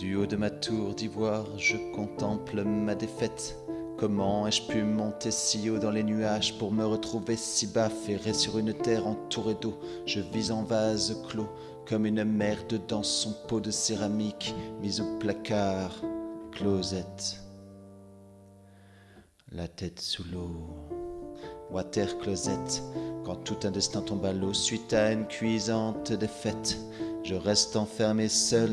Du haut de ma tour d'ivoire, je contemple ma défaite. Comment ai-je pu monter si haut dans les nuages pour me retrouver si bas, ferré sur une terre entourée d'eau? Je vis en vase clos, comme une merde dans son pot de céramique, mise au placard, closette. La tête sous l'eau, water closette, quand tout un destin tombe à l'eau suite à une cuisante défaite, je reste enfermé seul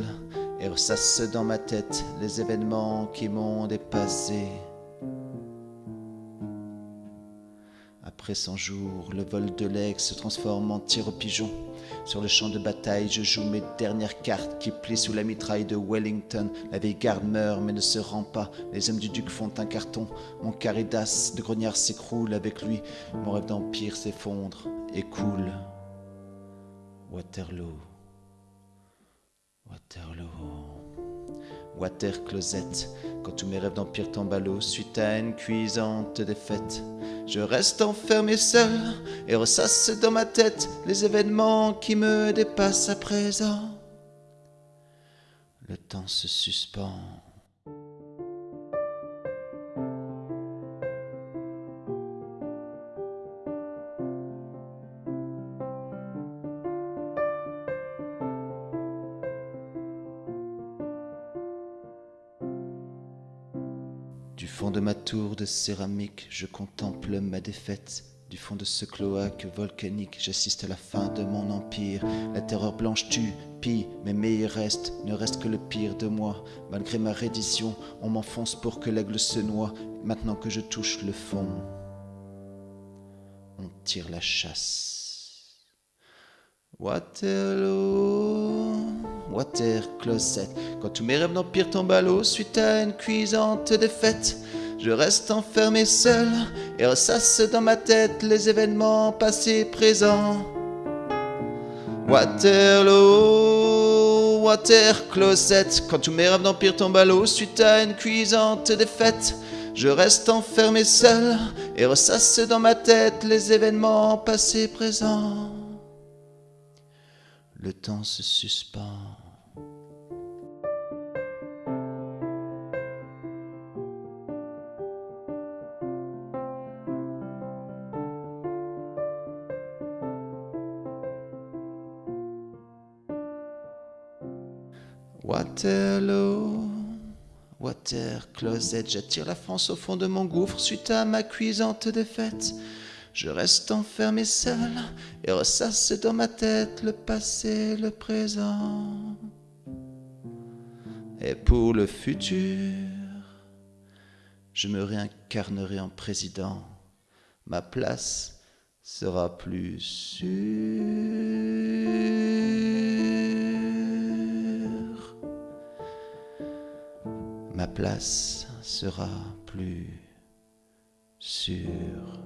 et ressasse dans ma tête les événements qui m'ont dépassé. Après 100 jours, le vol de l'aigle se transforme en tir au pigeon. Sur le champ de bataille, je joue mes dernières cartes qui plient sous la mitraille de Wellington. La vieille garde meurt mais ne se rend pas. Les hommes du duc font un carton. Mon caridas de grognard s'écroule avec lui. Mon rêve d'empire s'effondre et coule. Waterloo. Water closet, quand tous mes rêves d'empire tombent à l'eau suite à une cuisante défaite. Je reste enfermé seul et ressasse dans ma tête les événements qui me dépassent à présent. Le temps se suspend. Du fond de ma tour de céramique, je contemple ma défaite. Du fond de ce cloaque volcanique, j'assiste à la fin de mon empire. La terreur blanche tue, pille, mais meilleur reste, ne reste que le pire de moi. Malgré ma reddition, on m'enfonce pour que l'aigle se noie. Maintenant que je touche le fond, on tire la chasse. Waterloo, water closet. Quand tous mes rêves d'empire tombent à l'eau suite à une cuisante défaite, je reste enfermé seul et ressasse dans ma tête les événements passés présents. Waterloo, water closet. Quand tous mes rêves d'empire tombent à l'eau suite à une cuisante défaite, je reste enfermé seul et ressasse dans ma tête les événements passés présents. Le temps se suspend. Waterloo, water closet, j'attire la France au fond de mon gouffre suite à ma cuisante défaite. Je reste enfermé seul et ressasse dans ma tête le passé, le présent. Et pour le futur, je me réincarnerai en président. Ma place sera plus sûre. Ma place sera plus sûre.